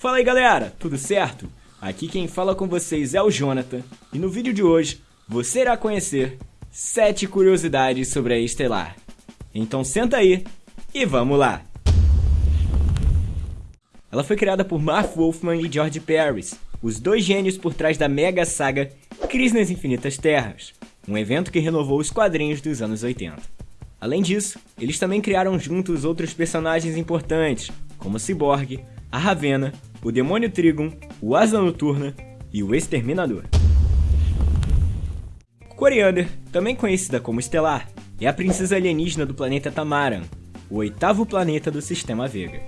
Fala aí galera, tudo certo? Aqui quem fala com vocês é o Jonathan e no vídeo de hoje você irá conhecer 7 curiosidades sobre a Estelar. Então senta aí e vamos lá! Ela foi criada por Mark Wolfman e George Paris, os dois gênios por trás da mega saga Crise nas Infinitas Terras, um evento que renovou os quadrinhos dos anos 80. Além disso, eles também criaram juntos outros personagens importantes, como Cyborg, a Ravena o Demônio Trigon, o Asa Noturna e o Exterminador. Coriander, também conhecida como Estelar, é a princesa alienígena do planeta Tamaran, o oitavo planeta do Sistema Vega.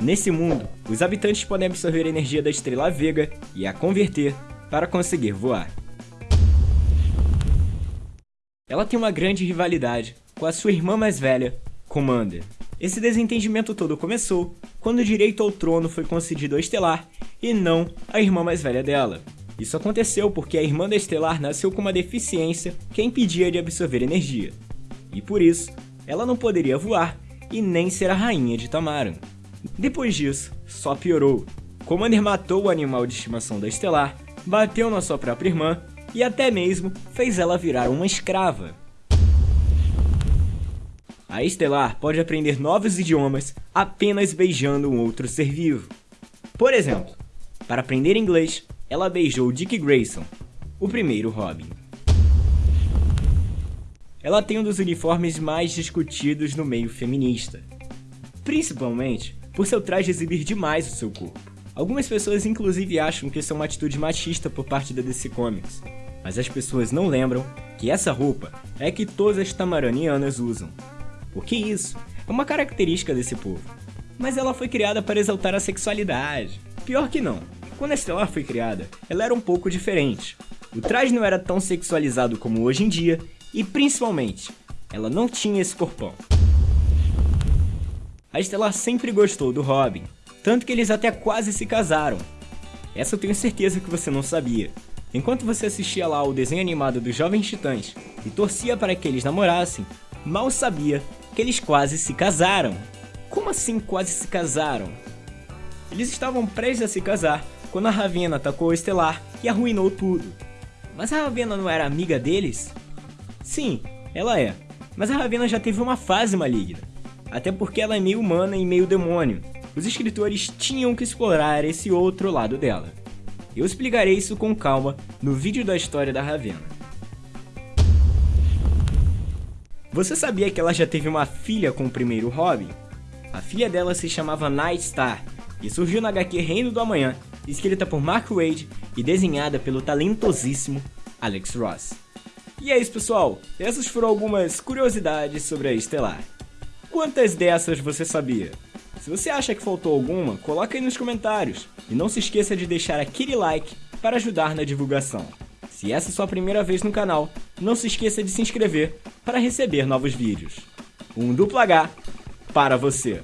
Nesse mundo, os habitantes podem absorver a energia da estrela Vega e a converter para conseguir voar. Ela tem uma grande rivalidade com a sua irmã mais velha, Commander. Esse desentendimento todo começou quando o direito ao trono foi concedido a Estelar e não à irmã mais velha dela. Isso aconteceu porque a irmã da Estelar nasceu com uma deficiência que a impedia de absorver energia. E por isso, ela não poderia voar e nem ser a rainha de Tamaran. Depois disso, só piorou. Commander matou o animal de estimação da Estelar, bateu na sua própria irmã e até mesmo fez ela virar uma escrava. A Estelar pode aprender novos idiomas apenas beijando um outro ser vivo. Por exemplo, para aprender inglês, ela beijou Dick Grayson, o primeiro Robin. Ela tem um dos uniformes mais discutidos no meio feminista, principalmente por seu traje exibir demais o seu corpo. Algumas pessoas inclusive acham que isso é uma atitude machista por parte da DC Comics, mas as pessoas não lembram que essa roupa é que todas as tamaranianas usam, porque isso é uma característica desse povo. Mas ela foi criada para exaltar a sexualidade. Pior que não. Quando a Estelar foi criada, ela era um pouco diferente. O traje não era tão sexualizado como hoje em dia e, principalmente, ela não tinha esse corpão. A Estelar sempre gostou do Robin, tanto que eles até quase se casaram. Essa eu tenho certeza que você não sabia. Enquanto você assistia lá o desenho animado dos Jovens Titãs e torcia para que eles namorassem, mal sabia que eles quase se casaram. Como assim quase se casaram? Eles estavam prestes a se casar quando a Ravena atacou o Estelar e arruinou tudo. Mas a Ravena não era amiga deles? Sim, ela é. Mas a Ravena já teve uma fase maligna. Até porque ela é meio humana e meio demônio. Os escritores tinham que explorar esse outro lado dela. Eu explicarei isso com calma no vídeo da história da Ravena. Você sabia que ela já teve uma filha com o primeiro Robin? A filha dela se chamava Night Star e surgiu na HQ Reino do Amanhã, escrita por Mark Wade e desenhada pelo talentosíssimo Alex Ross. E é isso pessoal, essas foram algumas curiosidades sobre a Estelar. Quantas dessas você sabia? Se você acha que faltou alguma, coloca aí nos comentários. E não se esqueça de deixar aquele like para ajudar na divulgação. Se essa é sua primeira vez no canal, não se esqueça de se inscrever para receber novos vídeos. Um duplo H para você!